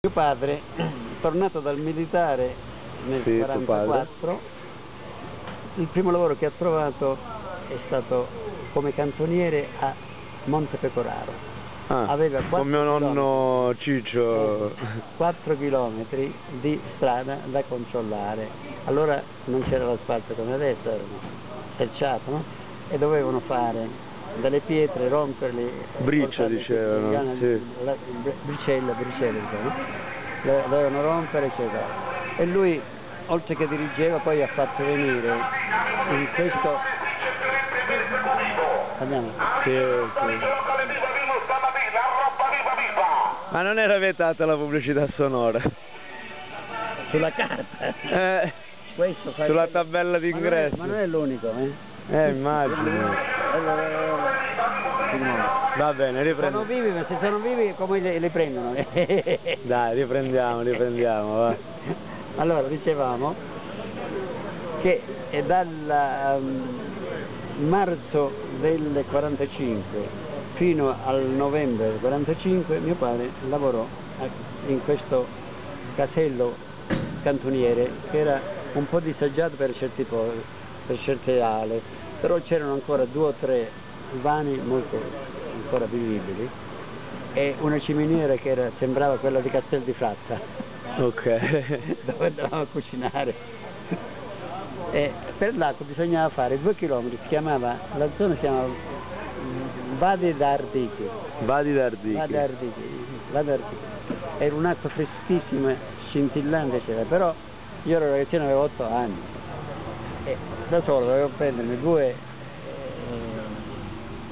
Mio padre, tornato dal militare nel Sì, tuo 1944, il primo lavoro che ha trovato è stato come cantoniere a Montepecoraro. Ah, Aveva con mio nonno Ciccio. 4 chilometri di strada da controllare. Allora non c'era l'asfalto come adesso, erano selciato, no? E dovevano fare delle pietre, romperle. Briccia, dicevano, la- sì. la- br- bricelle, bricelle, dicevano. Le dovevano rompere, eccetera. E lui, oltre che dirigeva, poi ha fatto venire in questo... Andiamo. Sì, sì. Ma non era vietata la pubblicità sonora? Sulla carta. Eh, sulla tabella Ma non è- d'ingresso. Ma non è l'unico, eh? Eh, immagino. Va bene, Sono riprendiamo. vivi, ma se sono vivi come li, li prendono? Dai, riprendiamo, riprendiamo, va. allora, dicevamo che dal um, marzo del 45 fino al novembre del 45 mio padre lavorò a- in questo casello cantoniere che era un po' disagiato per certi po- per certe ale, però c'erano ancora due o tre vani molto ancora vivibili e una ciminiera che era- sembrava quella di Castel di Fratta Ok. dove andavamo a cucinare. E per l'acqua bisognava fare due chilometri, si chiamava, la zona si chiamava Vade d'Ardichi. Vadi d'Ardichi. d'Ardichi, Vade d'Ardichi. Era un'acqua freschissima, scintillante, eccetera, però io ero ragazzino, avevo otto anni e da solo dovevo prendermi due, eh,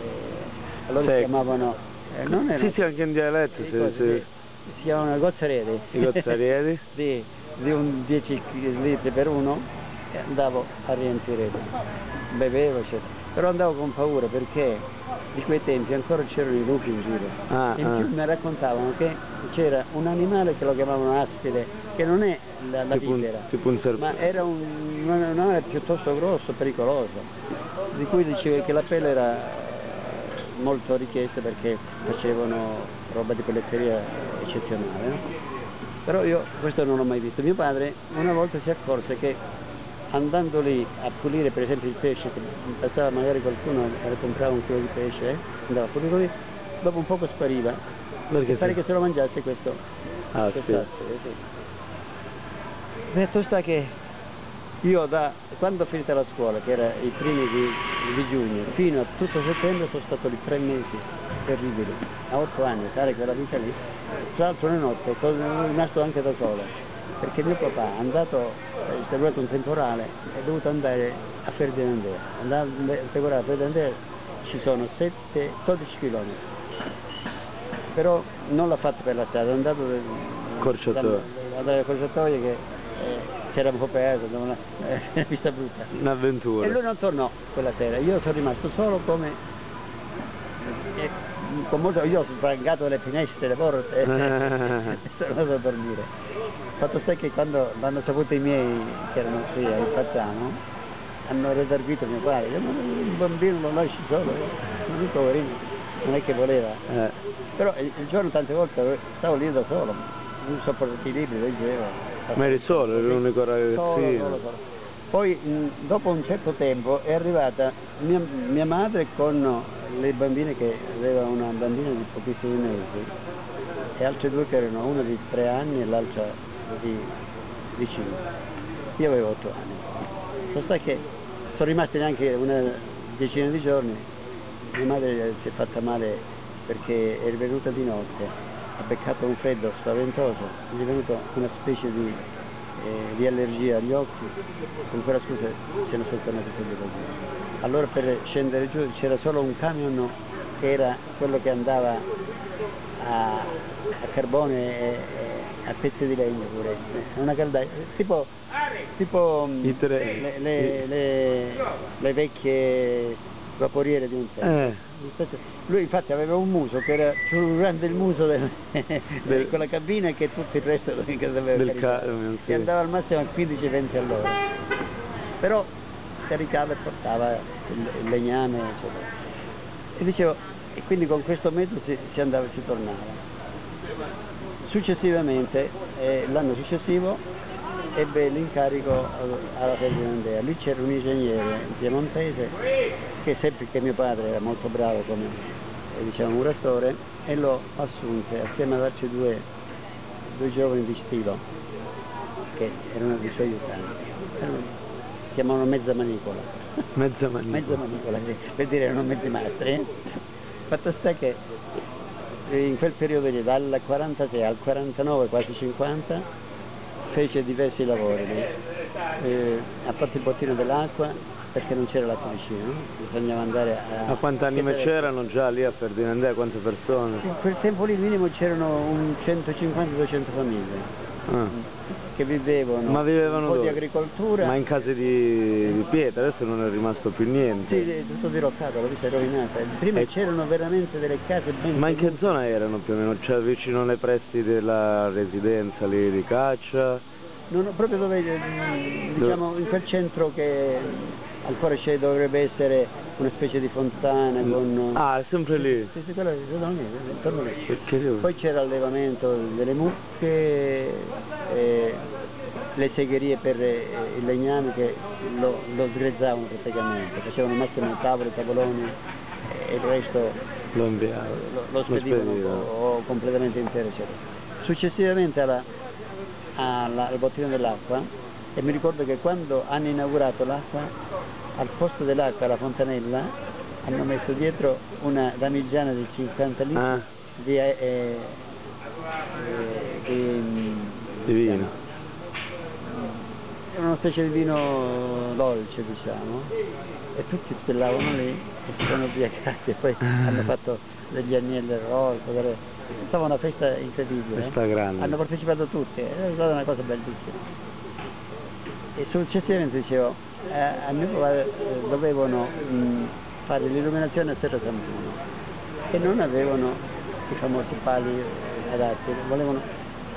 eh, allora si Secchi. chiamavano, eh, non erano, Sì, sì, anche in dialetto, sì, sì, cose, sì. sì. si chiamano gozzarelli. I gozzarieri? di, di un 10 litri per uno e andavo a riempire, bevevo eccetera. Però andavo con paura perché di quei tempi ancora c'erano i lupi in giro. Ah, in ah. più mi raccontavano che c'era un animale che lo chiamavano aspide, che non è la, la Tipo vipera, tipo un serpente. ma era un, un animale piuttosto grosso, pericoloso, di cui diceva che la pelle era eh, molto richiesta perché facevano roba di pelletteria eccezionale. no? Però io questo non l'ho mai visto. Mio padre una volta si accorse che andando lì a pulire per esempio il pesce, che passava magari qualcuno e comprava un chilo di pesce, eh, andava a pulirlo lì, dopo un poco spariva, Perché pare sì? che se lo mangiasse questo. Ah, questo sì. aspide, sì. Detto sta che io da quando ho finito la scuola, che era i primi di, di giugno, fino a tutto settembre sono stato lì tre mesi terribili, a otto anni, stare quella vita lì. Tra l'altro una notte sono rimasto anche da solo, perché mio papà è andato, è arrivato un temporale, è dovuto andare a Ferdinandea. Andare a temporale a Ferdinandea ci sono 7, 12 chilometri. Però non l'ha fatto per la strada, è andato dalle corciatoie che eh, c'era un po' perso, una eh, vista brutta. Un'avventura. E lui non tornò quella sera, io sono rimasto solo come... eh, con molto- io ho sbrancato le finestre, le porte e sono andato a dormire. Fatto sta che quando l'hanno saputo i miei che erano qui a Impazzano, hanno redarguito mio padre, "Ma un bambino lo lasci solo, lui poverino, non è che voleva. Eh, Però il, giorno tante volte stavo lì da solo, non so portare i libri, leggevo. Ma eri solo, eri l'unico Solo, ragazzino. solo, solo. Poi mh, dopo un certo tempo è arrivata mia, mia madre con le bambine che aveva una bambina di pochissimi mesi e altre due che erano una di tre anni e l'altra di, di cinque. Io avevo otto anni. Sono sta che sono rimasti neanche una decina di giorni, mia madre si è fatta male perché è venuta di notte, ha beccato un freddo spaventoso, è venuta una specie di, eh, di allergia agli occhi, con quella scusa ce ne sono tornati tutti così. Allora per scendere giù c'era solo un camion che era quello che andava a, a carbone e, e a pezzi di legno pure, una caldaia, tipo, tipo le, le- le- le vecchie vaporiere di un tempo. Eh. Lui infatti aveva un muso che era più grande il muso del, Del- di quella cabina che tutto il resto Del caricare, camion, sì. che andava al massimo a 15-20 all'ora. Però caricava e portava il, legname, eccetera. E dicevo, e quindi con questo metodo si, si andava e si tornava. successivamente, eh, l'anno successivo, ebbe l'incarico alla Ferdinandea. Lì c'era un ingegnere piemontese che sempre che mio padre era molto bravo come diciamo, muratore e lo assunse assieme ad altri due, due giovani di stilo che erano i suoi aiutanti. Erano- chiamavano mezza manicola. Mezza manicola. Mezza manicola, sì, per dire erano mezzi mastri. eh. Fatto sta che eh, in quel periodo lì, dal 46 al 49, quasi 50, fece diversi lavori. Eh, ha fatto il bottino dell'acqua perché non c'era l'acqua vicino, no? bisognava andare a... Ma quanti anni chiedere- c'erano già lì a Ferdinandea? Quante persone? In quel tempo lì minimo c'erano un 150-200 famiglie Ah. che vivevano, vivevano un po' di dove? agricoltura. Ma in case di, di pietra, adesso non è rimasto più niente. Sì, sì, tutto diroccato, la vita è rovinata. Prima E- c'erano veramente delle case ben Ma in che zona erano più o meno? Cioè vicino nei pressi della residenza lì di caccia? Non, proprio dove, eh, diciamo, in quel centro che ancora c'è, dovrebbe essere una specie di fontana con... Ah, è sempre lì. Sì, sì, quello è intorno lì, Poi c'era l'allevamento delle mucche, eh, le segherie per eh, il legname che lo, lo sgrezzavano praticamente, facevano massimo tavoli, tavoloni e il resto Lo inviavo. lo, lo spedivano spedivano. o, o completamente intero eccetera. Successivamente alla, alla- al bottino dell'acqua e mi ricordo che quando hanno inaugurato l'acqua al posto dell'acqua alla fontanella hanno messo dietro una damigiana di 50 litri Ah, di, eh, eh, di, di vino. era una specie di vino dolce diciamo e tutti spellavano lì e si sono ubriacati e poi hanno fatto degli agnelli rosa è stata una festa incredibile. Festa grande. hanno partecipato tutti è stata una cosa bellissima. E successivamente dicevo eh, a mio papà eh, dovevano mh, fare l'illuminazione a Serra San Bruno e non avevano i famosi pali eh, adatti volevano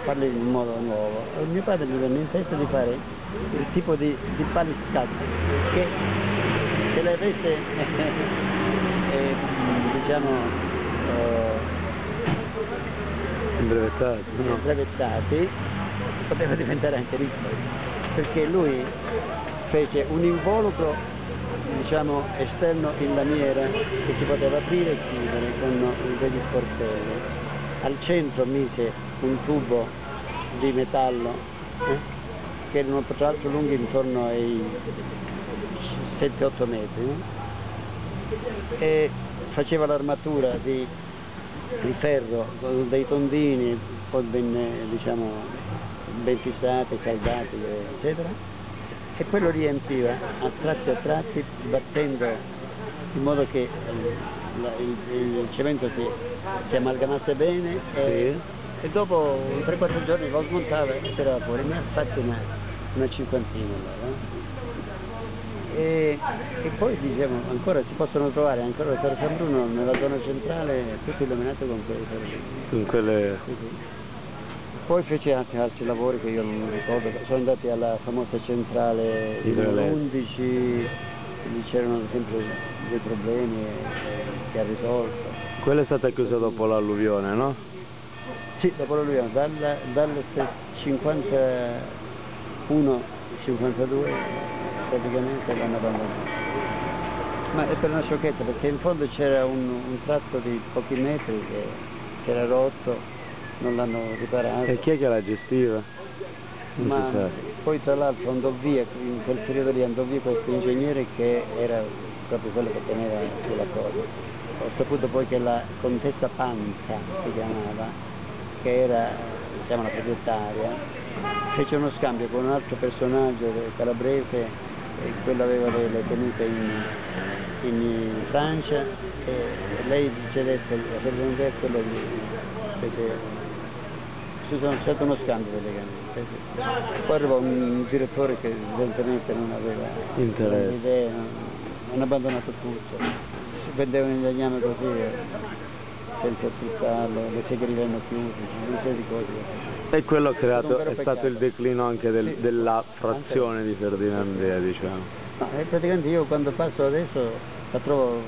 farli in modo nuovo. E mio padre gli venne in testa di fare il tipo di, di pali scatti che se le avesse eh, mh, diciamo eh, Imbrevettato, no? brevettati poteva diventare anche ricco perché lui fece un involucro diciamo esterno in lamiera che si poteva aprire e chiudere con degli sportelli al centro mise un tubo di metallo eh, che erano tra l'altro lunghi intorno ai 7-8 metri no? e faceva l'armatura di di ferro con dei tondini poi ben, diciamo, ben fissati, caldati, eccetera, e poi lo riempiva a tratti a tratti battendo in modo che eh, il, il cemento si, si amalgamasse bene e, e dopo 3-4 giorni lo smontava e tirava fuori, ne ha fatti una, una cinquantina. allora. E, e poi diciamo, ancora si possono trovare ancora a Torre San Bruno nella zona centrale tutto illuminato con quelle. Con quelle... Sì, sì. Poi fece anche altri lavori che io non ricordo, sono andati alla famosa centrale Idroelettrica. 11, lì c'erano sempre dei problemi eh, che ha risolto. Quella è stata chiusa dopo l'alluvione, no? Sì, dopo l'alluvione, dal, dal 51-52 praticamente l'hanno abbandonato. Ma è per una sciocchezza perché in fondo c'era un, un tratto di pochi metri che, che era rotto, non l'hanno riparato. E chi è che la gestiva? Non Ma poi tra l'altro andò via, in quel periodo lì andò via questo ingegnere che era proprio quello che teneva sulla cosa. Ho saputo poi che la contessa Panza si chiamava, che era diciamo, la proprietaria, fece uno scambio con un altro personaggio calabrese, e quello aveva le, tenute in, in Francia e lei cedette la Ferdinand e quello gli fece ci sono stato uno scambio praticamente. sì. Poi arrivò un direttore che evidentemente non aveva Interesse. idee, hanno abbandonato tutto. Si vendevano il legname così eh, senza sfruttarlo, le segherie erano chiuse, una serie di cose. E quello ha creato, è stato il declino anche del- Sì. della frazione di Ferdinandea, diciamo. No, e praticamente io quando passo adesso la trovo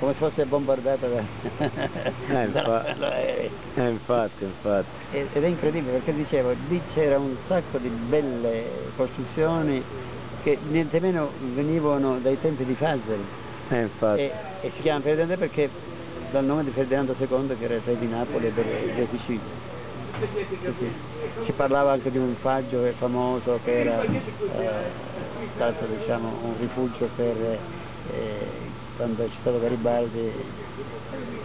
come se fosse bombardata da, Eh, infa- dall'aereo. Eh, infatti, infatti. Ed ed è incredibile perché dicevo, lì c'era un sacco di belle costruzioni che niente meno venivano dai tempi di Fasel Eh, infatti. e, e si chiama Ferdinando perché dal nome di Ferdinando II che era il re di Napoli e delle, Sicilie. Sì, sì. Si parlava anche di un faggio famoso che era eh, stato diciamo, un rifugio per eh, quando c'è stato Garibaldi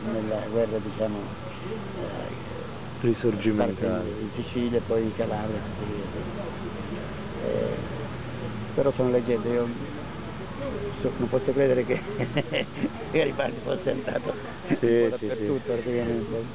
nella guerra diciamo, eh, Risorgimentale. in Sicilia e poi in Calabria. Eh, però sono leggende, io non posso credere che Garibaldi fosse andato Sì, sì, sì. dappertutto praticamente.